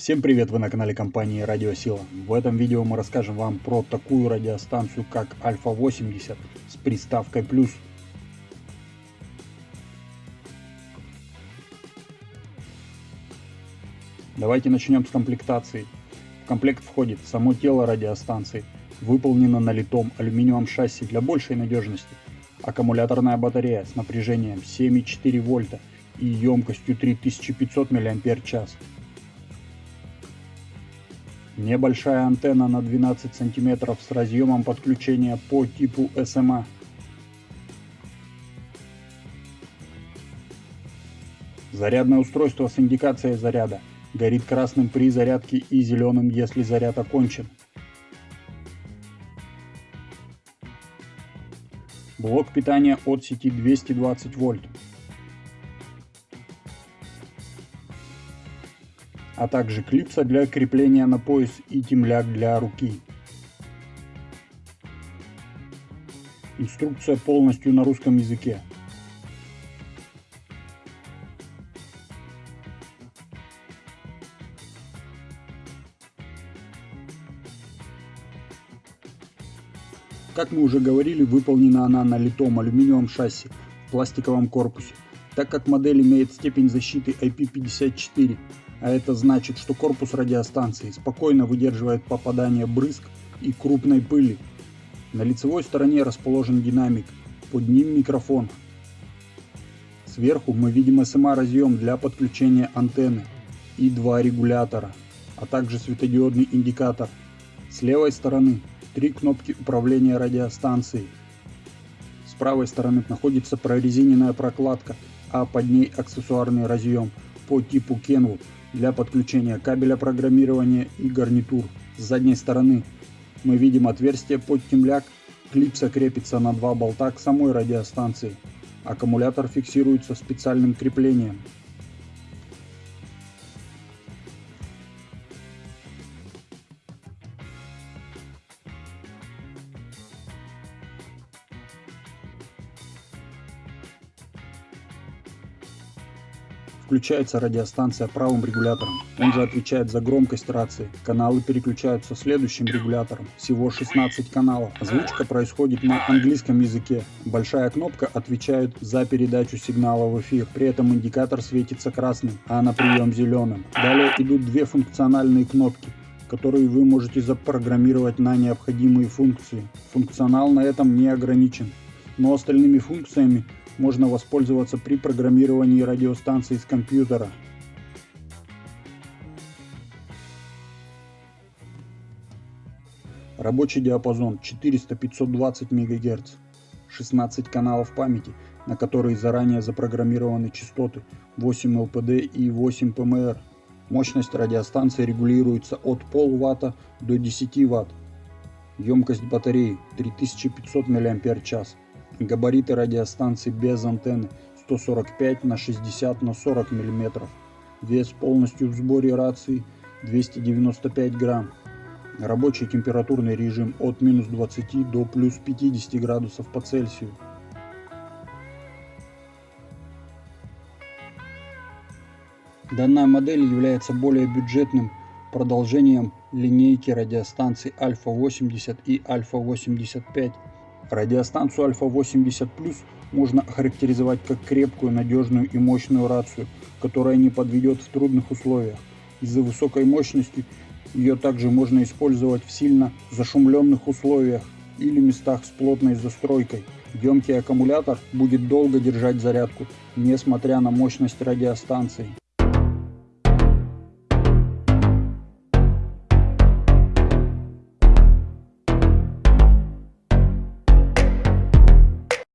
Всем привет, вы на канале компании Радиосила. В этом видео мы расскажем вам про такую радиостанцию, как Альфа 80 с приставкой плюс. Давайте начнем с комплектации. В комплект входит само тело радиостанции, выполнено на литом алюминиевом шасси для большей надежности, аккумуляторная батарея с напряжением 7,4 вольта и емкостью 3500 мАч, Небольшая антенна на 12 см с разъемом подключения по типу SMA. Зарядное устройство с индикацией заряда. Горит красным при зарядке и зеленым, если заряд окончен. Блок питания от сети 220 вольт. А также клипса для крепления на пояс и темляк для руки. Инструкция полностью на русском языке. Как мы уже говорили, выполнена она на литом алюминиевом шасси в пластиковом корпусе, так как модель имеет степень защиты IP54 а это значит, что корпус радиостанции спокойно выдерживает попадание брызг и крупной пыли. На лицевой стороне расположен динамик, под ним микрофон. Сверху мы видим SMA разъем для подключения антенны и два регулятора, а также светодиодный индикатор. С левой стороны три кнопки управления радиостанцией. С правой стороны находится прорезиненная прокладка, а под ней аксессуарный разъем по типу Kenwood для подключения кабеля программирования и гарнитур. С задней стороны мы видим отверстие под темляк, клипса крепится на два болта к самой радиостанции. Аккумулятор фиксируется специальным креплением. Включается радиостанция правым регулятором. Он же отвечает за громкость рации. Каналы переключаются следующим регулятором. Всего 16 каналов. Озвучка происходит на английском языке. Большая кнопка отвечает за передачу сигнала в эфир. При этом индикатор светится красным, а на прием зеленым. Далее идут две функциональные кнопки которые вы можете запрограммировать на необходимые функции. Функционал на этом не ограничен, но остальными функциями можно воспользоваться при программировании радиостанции с компьютера. Рабочий диапазон 400-520 МГц, 16 каналов памяти, на которые заранее запрограммированы частоты 8 ЛПД и 8 ПМР. Мощность радиостанции регулируется от полватта до 10 Вт. Емкость батареи 3500 мАч. Габариты радиостанции без антенны 145 на 60 на 40 мм. Вес полностью в сборе рации 295 грамм. Рабочий температурный режим от минус 20 до плюс 50 градусов по Цельсию. Данная модель является более бюджетным продолжением линейки радиостанций Альфа 80 и Альфа 85 Радиостанцию Альфа 80 можно охарактеризовать как крепкую, надежную и мощную рацию, которая не подведет в трудных условиях. Из-за высокой мощности ее также можно использовать в сильно зашумленных условиях или местах с плотной застройкой. Емкий аккумулятор будет долго держать зарядку, несмотря на мощность радиостанции.